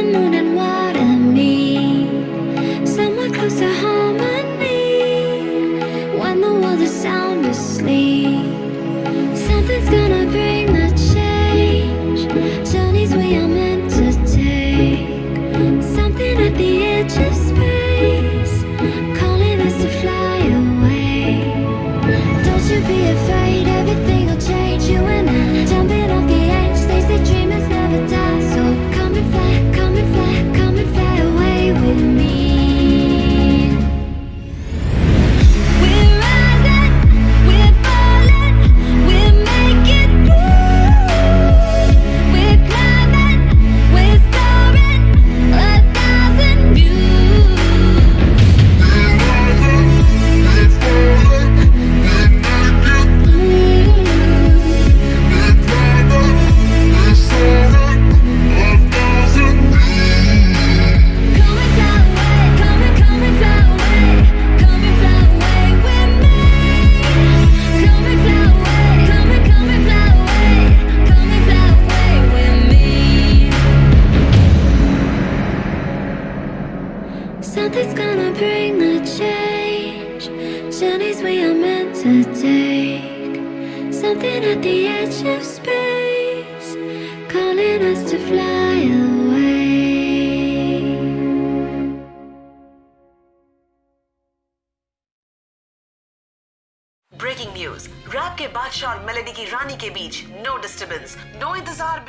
the moon and somewhere close to harmony. When the world is sound asleep, something's gonna bring the change. Journeys we are meant to take, something at the edge of space, calling us to fly away. Don't you be afraid, everything will change. You and I jumping Something's gonna bring the change. Journeys we are meant to take. Something at the edge of space, calling us to fly away. Breaking news wrap के बादशाह और melody की रानी के बीच no disturbance no इंतजार